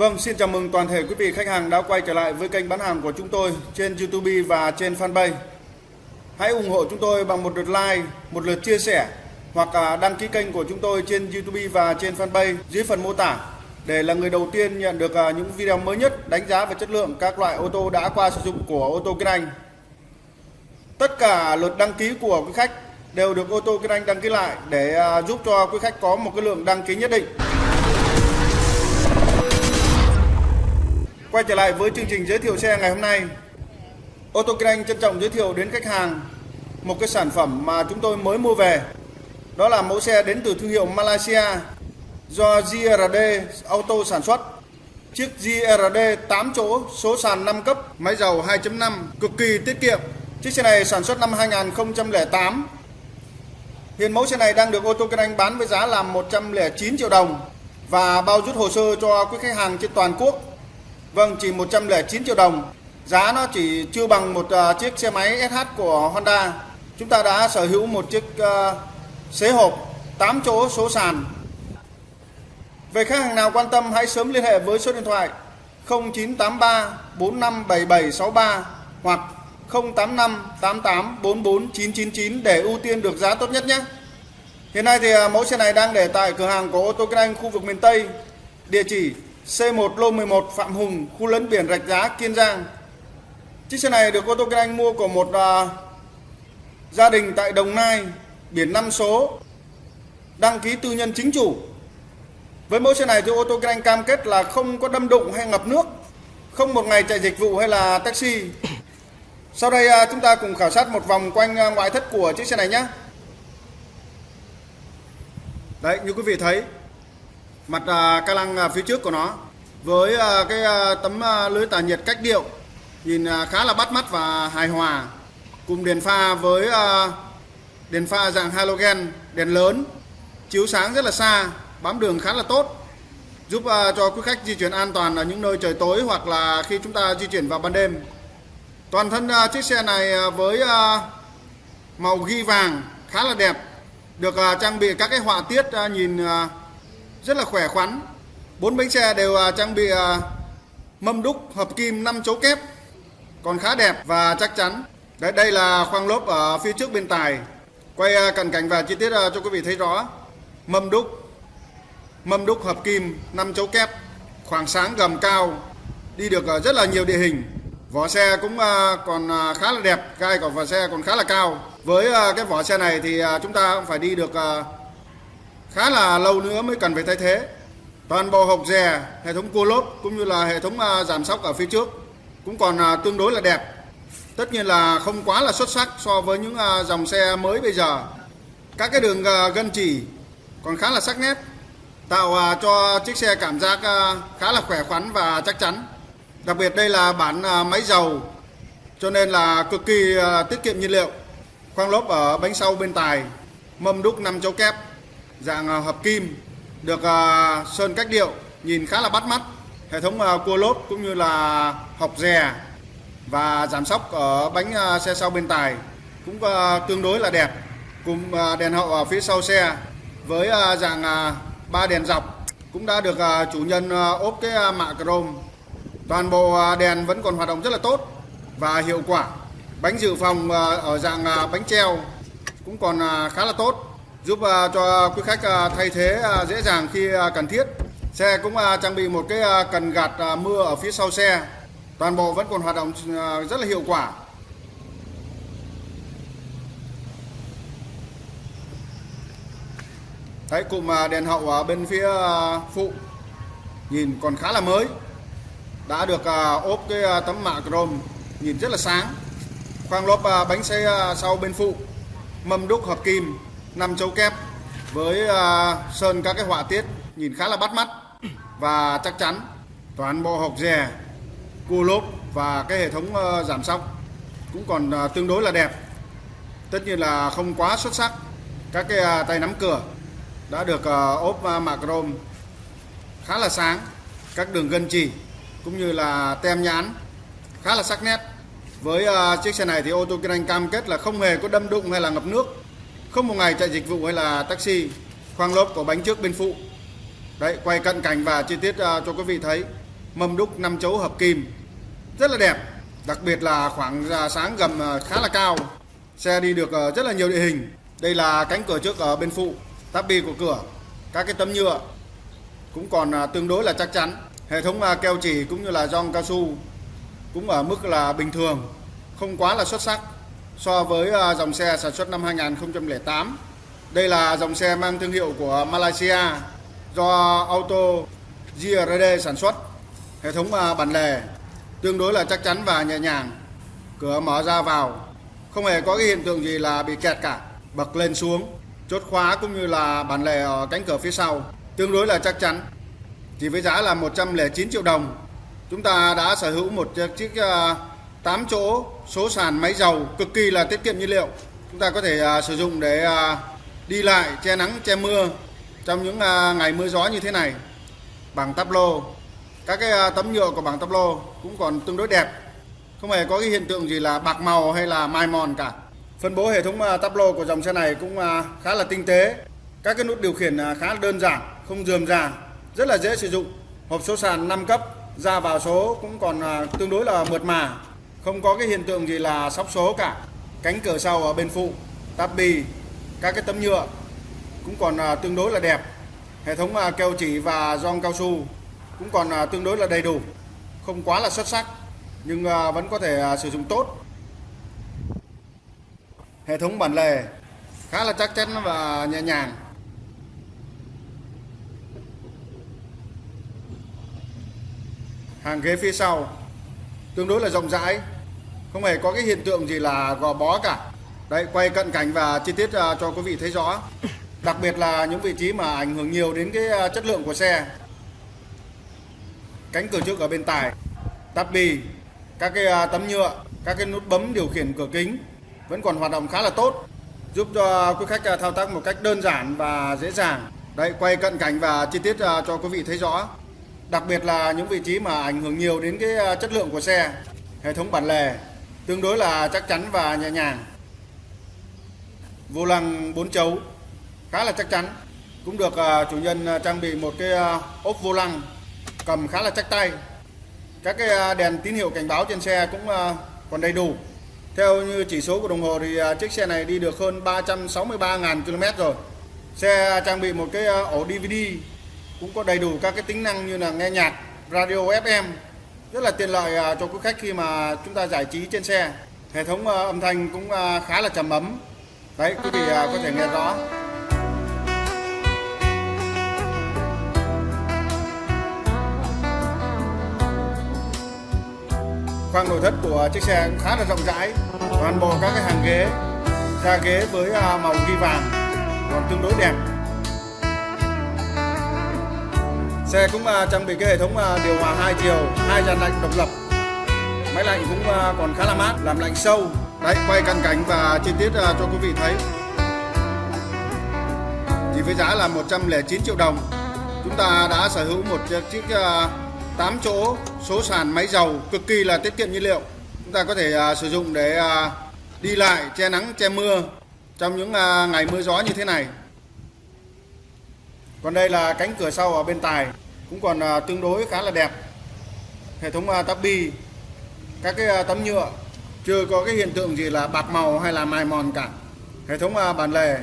Vâng, xin chào mừng toàn thể quý vị khách hàng đã quay trở lại với kênh bán hàng của chúng tôi trên YouTube và trên Fanpage. Hãy ủng hộ chúng tôi bằng một lượt like, một lượt chia sẻ hoặc à, đăng ký kênh của chúng tôi trên YouTube và trên Fanpage dưới phần mô tả để là người đầu tiên nhận được à, những video mới nhất đánh giá về chất lượng các loại ô tô đã qua sử dụng của ô tô Kinh Anh. Tất cả lượt đăng ký của quý khách đều được ô tô Kinh Anh đăng ký lại để à, giúp cho quý khách có một cái lượng đăng ký nhất định. Quay trở lại với chương trình giới thiệu xe ngày hôm nay. Ô tô Kinh Anh trân trọng giới thiệu đến khách hàng một cái sản phẩm mà chúng tôi mới mua về. Đó là mẫu xe đến từ thương hiệu Malaysia do GRD Auto sản xuất. Chiếc GRD 8 chỗ, số sàn 5 cấp, máy dầu 2.5, cực kỳ tiết kiệm. Chiếc xe này sản xuất năm 2008. Hiện mẫu xe này đang được ô tô Kinh Anh bán với giá là 109 triệu đồng và bao rút hồ sơ cho quý khách hàng trên toàn quốc. Vâng, chỉ 109 triệu đồng. Giá nó chỉ chưa bằng một à, chiếc xe máy SH của Honda. Chúng ta đã sở hữu một chiếc uh, xế hộp 8 chỗ số sàn về khách hàng nào quan tâm hãy sớm liên hệ với số điện thoại 0983 457763 hoặc 085 88 44 999 để ưu tiên được giá tốt nhất nhé. Hiện nay thì à, mẫu xe này đang để tại cửa hàng của ô tô Kinh Anh khu vực miền Tây. Địa chỉ C1 lô 11 Phạm Hùng, khu lấn biển Rạch Giá, Kiên Giang. Chiếc xe này được ô tô Kinh Anh mua của một uh, gia đình tại Đồng Nai, biển 5 số, đăng ký tư nhân chính chủ với mẫu xe này thì ô tô Kinh Anh cam kết là không có đâm đụng hay ngập nước, không một ngày chạy dịch vụ hay là taxi. Sau đây à, chúng ta cùng khảo sát một vòng quanh à, ngoại thất của chiếc xe này nhé. Đấy, như quý vị thấy, mặt à, ca lăng phía trước của nó với cái tấm lưới tản nhiệt cách điệu nhìn khá là bắt mắt và hài hòa cùng đèn pha với đèn pha dạng halogen đèn lớn chiếu sáng rất là xa bám đường khá là tốt giúp cho quý khách di chuyển an toàn ở những nơi trời tối hoặc là khi chúng ta di chuyển vào ban đêm toàn thân uh, chiếc xe này uh, với uh, màu ghi vàng khá là đẹp được uh, trang bị các cái họa tiết uh, nhìn uh, rất là khỏe khoắn. Bốn bánh xe đều uh, trang bị uh, mâm đúc hợp kim 5 chấu kép còn khá đẹp và chắc chắn. Đấy đây là khoang lốp ở phía trước bên tài. Quay uh, cận cảnh và chi tiết uh, cho quý vị thấy rõ. Mâm đúc mâm đúc hợp kim 5 chấu kép khoảng sáng gầm cao đi được rất là nhiều địa hình vỏ xe cũng à, còn à, khá là đẹp gai của vỏ xe còn khá là cao. Với à, cái vỏ xe này thì chúng ta cũng phải đi được khá là lâu nữa mới cần phải thay thế. Toàn bộ hộp dè, hệ thống cua lốp cũng như là hệ thống giảm sóc ở phía trước cũng còn tương đối là đẹp. Tất nhiên là không quá là xuất sắc so với những dòng xe mới bây giờ. Các cái đường gân chỉ còn khá là sắc nét, tạo cho chiếc xe cảm giác khá là khỏe khoắn và chắc chắn đặc biệt đây là bản à, máy dầu, cho nên là cực kỳ à, tiết kiệm nhiên liệu. Khoang lốp ở bánh sau bên tài, mâm đúc 5 chấu kép, dạng à, hợp kim, được sơn cách điệu, nhìn khá là bắt mắt. Hệ thống cua lốp cũng như là học rè và giảm sóc ở bánh xe sau bên tài cũng tương đối là đẹp. Cùng đèn hậu ở phía sau xe với dạng ba đèn dọc cũng đã được chủ nhân ốp cái mạ chrome toàn bộ à, đèn vẫn còn hoạt động rất là tốt và hiệu quả. Bánh dự phòng à, ở dạng à, bánh treo cũng còn khá là tốt, giúp cho quý khách thay thế dễ dàng khi cần thiết. Xe cũng trang bị một cái cần gạt mưa ở phía sau xe. Toàn bộ vẫn còn hoạt động rất là hiệu quả. Đấy, cụm đèn hậu ở bên phía phụ nhìn còn khá là mới đã được à, ốp cái à, tấm mạ chrome nhìn rất là sáng. Khoang lốp à, bánh xe sau bên phụ. Mâm đúc hợp kim 5 chấu kép với sơn các cái họa tiết nhìn khá là bắt mắt và chắc chắn. Toàn bộ hộp rè cua lốp và cái hệ thống ờ, giảm sóc cũng còn tương đối là đẹp. Tất nhiên là không quá xuất sắc. Các cái tay nắm cửa đã được ờ, ốp mạ chrome khá là sáng. Các đường gân chỉ cũng như là tem nhãn khá là sắc nét Với uh, chiếc xe này thì ô tô kinh anh cam kết là không hề có đâm đụng hay là ngập nước, không một ngày chạy dịch vụ hay là taxi, khoang lốp có bánh trước bên phụ. Đấy, quay cận cảnh và chi tiết uh, cho quý vị thấy. Mâm đúc 5 chấu hợp kim, rất là đẹp. Đặc biệt là khoảng à, sáng gầm khá là cao. Xe đi được rất là nhiều địa hình. Đây là cánh cửa trước ở bên phụ, tắp bi của cửa, các cái tấm nhựa cũng còn tương đối là chắc chắn. Hệ thống à, keo chỉ cũng như là gioăng cao su cũng ở mức là bình thường, không quá là xuất sắc so với à, dòng xe sản xuất năm 2008. Đây là dòng xe mang thương hiệu của Malaysia do Auto GRD sản xuất. Hệ thống à, bản lề tương đối là chắc chắn và nhẹ nhàng. Cửa mở ra vào, không hề có cái hiện tượng gì là bị kẹt cả. Bật lên xuống, chốt khóa cũng như là bản lề ở cánh cửa phía sau tương đối là chắc chắn. Chỉ với giá là 109 triệu đồng. Chúng ta đã sở hữu một chiếc 8 à, chỗ số sàn máy dầu cực kỳ là tiết kiệm nhiên liệu. Chúng ta có thể à, sử dụng để à, đi lại, che nắng, che mưa trong những ngày mưa gió như thế này. Bằng tắp lô. Các cái tấm nhựa của bảng tắp lô cũng còn tương đối đẹp. Không hề có cái hiện tượng gì là bạc màu hay là mai mòn cả. Phân bố hệ thống tắp lô của dòng xe này cũng khá là tinh tế. Các cái nút điều khiển khá là đơn giản, không dườm già rất là dễ sử dụng. Hộp số sàn 5 cấp, ra vào số cũng còn à, tương đối là mượt mà. Không có cái hiện tượng gì là sóc số cả. Cánh cửa sau ở bên phụ, táp bì các cái tấm nhựa cũng còn à, tương đối là đẹp. Hệ thống à, keo chỉ và gioăng cao su cũng còn tương đối là đầy đủ. Không quá là xuất sắc, nhưng vẫn có thể sử dụng tốt. Hệ thống bản lề khá là chắc chắn và nhẹ nhàng. Hàng ghế phía sau. Tương đối là rộng rãi, không hề có cái hiện tượng gì là gò bó cả. Đây, quay cận cảnh và chi tiết à, cho quý vị thấy rõ. Đặc biệt là những vị trí mà ảnh hưởng nhiều đến cái à, chất lượng của xe. Cánh cửa trước ở bên tài, tắp bì các cái à, tấm nhựa, các cái nút bấm điều khiển cửa kính vẫn còn hoạt động khá là tốt, giúp cho quý khách thao tác một cách đơn giản và dễ dàng. Đây, quay cận cảnh và chi tiết cho quý vị thấy rõ đặc biệt là những vị trí mà ảnh hưởng nhiều đến cái ờ, chất lượng của xe, hệ thống bản lề, tương đối là chắc chắn và nhẹ nhàng. Vô lăng 4 chấu, khá là chắc chắn. Cũng được ờ, chủ nhân ờ, trang bị một cái ốp vô lăng cầm khá là chắc tay. Các cái đèn tín hiệu cảnh báo trên xe cũng còn đầy đủ. Theo như chỉ số của đồng hồ thì chiếc xe này đi được hơn 363.000 km rồi. Xe trang bị một cái ổ DVD cũng có đầy đủ các cái tính năng như là nghe nhạc, radio FM rất là tiện lợi à, cho quý khách khi mà chúng ta giải trí trên xe. Hệ thống à, âm thanh cũng à, khá là trầm ấm. Đấy, quý vị có thể nghe rõ. Khoang nội thất của chiếc xe cũng khá là rộng rãi. Toàn bộ các cái hàng ghế da ghế với màu ghi vàng, còn tương đối đẹp. Xe cũng uh, trang bị cái hệ thống uh, điều hòa hai chiều, hai dàn lạnh độc lập. Máy lạnh cũng uh, còn khá là mát, làm lạnh sâu. Đấy, quay cận cảnh và chi tiết uh, cho quý vị thấy. Chỉ với giá là 109 triệu đồng, chúng ta đã sở hữu một chiếc uh, 8 chỗ số sàn máy dầu cực kỳ là tiết kiệm nhiên liệu. Chúng ta có thể uh, sử dụng để uh, đi lại che nắng che mưa trong những uh, ngày mưa gió như thế này còn đây là cánh cửa sau ở bên tài cũng còn à, tương đối khá là đẹp. Hệ thống à, tắp bi, các cái à, tấm nhựa chưa có cái hiện tượng gì là bạc màu hay là mài mòn cả. Hệ thống bản lề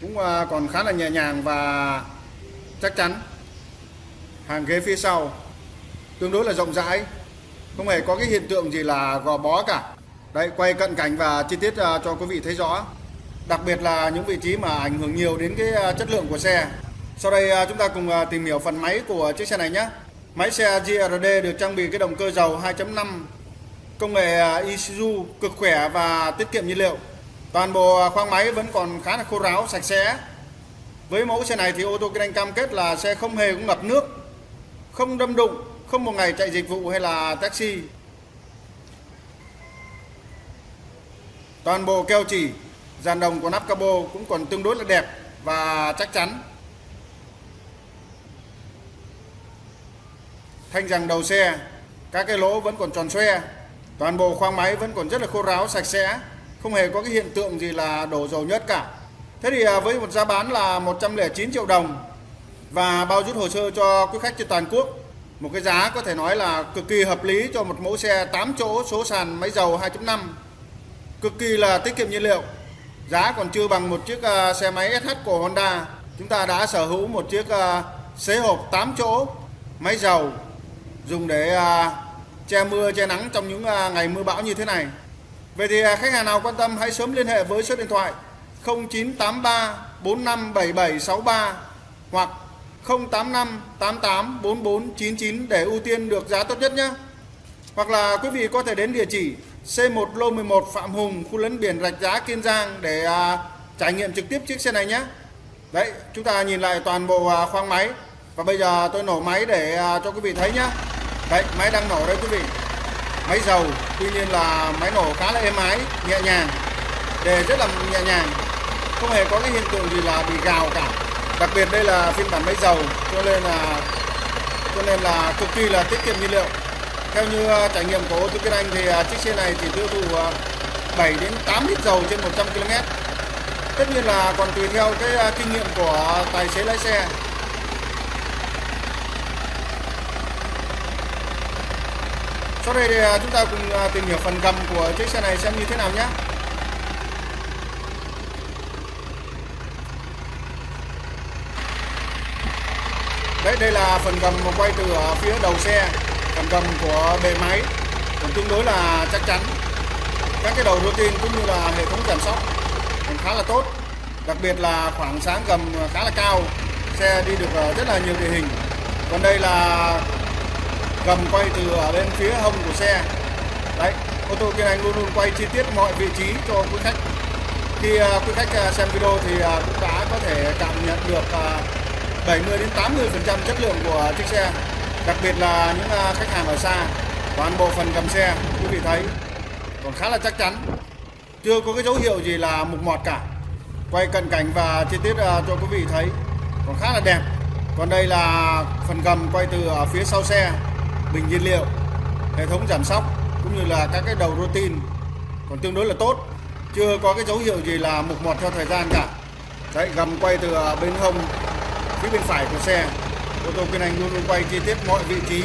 cũng còn khá là nhẹ nhàng và chắc chắn. Hàng ghế phía sau tương đối là rộng rãi, không hề có cái hiện tượng gì là gò bó cả. Đây quay cận cảnh và chi tiết cho quý vị thấy rõ. Đặc biệt là những vị trí mà ảnh hưởng nhiều đến cái chất lượng của xe sau đây à, chúng ta cùng à, tìm hiểu phần máy của chiếc xe này nhé. Máy xe GRD được trang bị cái động cơ dầu 2.5 công nghệ à, Isuzu cực khỏe và tiết kiệm nhiên liệu. Toàn bộ khoang máy vẫn còn khá là khô ráo, sạch sẽ. Với mẫu xe này thì ô tô kinh anh cam kết là xe không hề cũng ngập nước, không đâm đụng, không một ngày chạy dịch vụ hay là taxi. Toàn bộ keo chỉ, dàn đồng của nắp cabo cũng còn tương đối là đẹp và chắc chắn. Thanh rằng đầu xe, các cái lỗ vẫn còn tròn xoe, toàn bộ khoang máy vẫn còn rất là khô ráo, sạch sẽ, không hề có cái hiện tượng gì là đổ dầu nhất cả. Thế thì à, với một giá bán là 109 triệu đồng và bao rút hồ sơ cho quý khách trên toàn quốc, một cái giá có thể nói là cực kỳ hợp lý cho một mẫu xe 8 chỗ, số sàn máy dầu 2.5 cực kỳ là tiết kiệm nhiên liệu. Giá còn chưa bằng một chiếc à, xe máy SH của Honda. Chúng ta đã sở hữu một chiếc à, xế hộp 8 chỗ, máy dầu dùng để à, che mưa che nắng trong những à, ngày mưa bão như thế này Vậy thì à, khách hàng nào quan tâm hãy sớm liên hệ với số điện thoại 0983 457763 hoặc 085 88 4499 để ưu tiên được giá tốt nhất nhé. Hoặc là quý vị có thể đến địa chỉ C1 lô 11 Phạm Hùng, khu lấn biển Rạch Giá Kiên Giang để à, trải nghiệm trực tiếp chiếc xe này nhé. Đấy, chúng ta nhìn lại toàn bộ à, khoang máy và bây giờ tôi nổ máy để à, cho quý vị thấy nhé. Đấy, máy đang nổ đây quý vị. Máy dầu, tuy nhiên là máy nổ khá là êm ái, nhẹ nhàng. Đề rất là nhẹ nhàng. Không hề có cái hiện tượng gì là bị gào cả đặc biệt đây là phiên bản máy dầu cho nên là cho nên là cực kỳ là tiết kiệm nhiên liệu theo như à, trải nghiệm của ô tô Kiên Anh thì à, chiếc xe này chỉ tiêu thụ à, 7 đến 8 lít dầu trên 100 km tất nhiên là còn tùy theo cái kinh nghiệm của tài xế lái xe sau đây thì à, chúng ta cùng à, tìm hiểu phần gầm của chiếc xe này xem như thế nào nhé. Đấy, đây là phần gầm quay từ à, phía đầu xe. Phần gầm của bề máy. Cũng tương đối là chắc chắn. Các cái đầu routine cũng như là hệ thống giảm sóc cũng khá là tốt. Đặc biệt là khoảng sáng gầm khá là cao, xe đi được rất là nhiều địa hình. Còn đây là gầm quay từ ở bên phía hông của xe. Đấy, ô tô kiên anh luôn luôn quay chi tiết mọi vị trí cho quý khách. Khi à, quý khách à, xem video thì à, cũng đã có thể cảm nhận được 70 đến 80 phần trăm chất lượng của chiếc xe, đặc biệt là những khách hàng ở xa, toàn bộ phần cầm xe, quý vị thấy. Còn khá là chắc chắn, chưa có cái dấu hiệu gì là mục mọt cả. Quay cận cảnh và chi tiết cho quý vị thấy, còn khá là đẹp. Còn đây là phần gầm quay từ ở phía sau xe bình nhiên liệu, hệ thống giảm sóc cũng như là các cái đầu routine còn tương đối là tốt, chưa có cái dấu hiệu gì là mục mọt theo thời gian cả. Đấy, gầm quay từ à, bên hông phía bên phải của xe, ô tô Kiên Anh luôn luôn quay chi tiết mọi vị trí,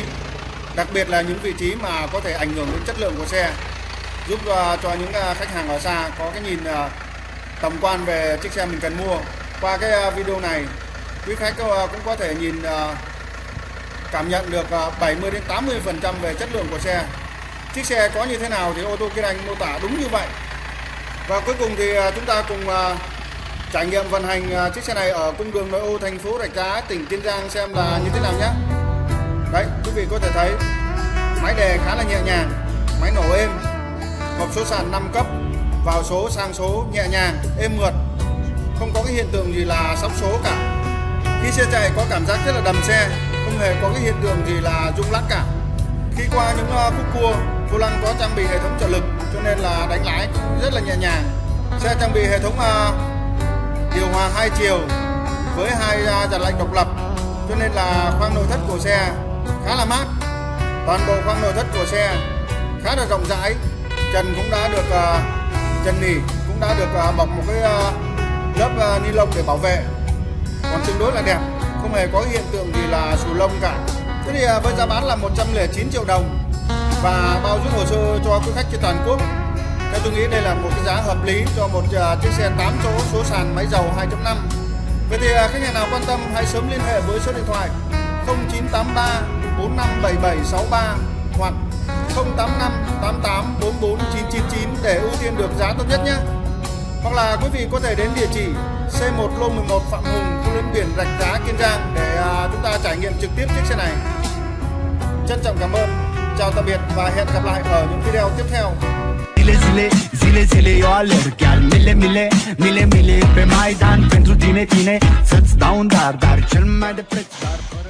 đặc biệt là những vị trí mà có thể ảnh hưởng đến chất lượng của xe, giúp à, cho những à, khách hàng ở xa có cái nhìn tầm quan về chiếc xe mình cần mua. Qua cái video này, quý khách cũng có thể nhìn cảm nhận được ờ, 70 đến 80 phần trăm về chất lượng của xe. Chiếc xe có như thế nào thì ô tô Kiên Anh mô tả đúng như vậy. Và cuối cùng thì ờ, chúng ta cùng ờ, trải nghiệm vận hành chiếc xe này ở cung đường nội ô thành phố Rạch Giá, tỉnh Kiên Giang xem là như thế nào nhé. Đấy, quý vị có thể thấy, máy đề khá là nhẹ nhàng, máy nổ êm, hộp số sàn 5 cấp, vào số sang số nhẹ nhàng, êm mượt, không có cái hiện tượng gì là sóc số cả. Khi xe chạy có cảm giác rất là đầm xe không hề có cái hiện tượng gì là rung lắc cả. Khi qua những à, khúc cua vô lăng có trang bị hệ thống trợ lực, cho nên là đánh lái cũng rất là nhẹ nhàng. Xe trang bị hệ thống à, điều hòa hai chiều với hai dàn lạnh độc lập, cho nên là khoang nội thất của xe khá là mát. Toàn bộ khoang nội thất của xe khá là rộng rãi, trần cũng đã được à, trần nỉ cũng đã được bọc một cái lớp ni lông để bảo vệ. Còn tương đối là đẹp không hề có hiện tượng gì là xù lông cả. Thế thì à, với giá bán là 109 triệu đồng. Và bao giúp hồ sơ cho quý khách trên toàn quốc. Theo tôi nghĩ đây là một cái giá hợp lý cho một à, chiếc xe 8 chỗ số sàn máy dầu 2.5 Vậy thì à, khách hàng nào quan tâm hãy sớm liên hệ với số điện thoại 0983 457763 hoặc 085 88 44 999 để ưu tiên được giá tốt nhất nhé. Hoặc là quý vị có thể đến địa chỉ C1 Lô 11 Phạm Hùng, khu lớn biển Rạch Giá, Kiên Giang để à, chúng ta trải nghiệm trực tiếp chiếc xe này. Trân trọng cảm ơn, chào tạm biệt và hẹn gặp lại ở những video tiếp theo. Zile, zile, zile eu alerg Chiar mile, mile, mile, mile Pe Maidan pentru tine, tine Să-ți dau un dar, dar cel mai de preț Dar fără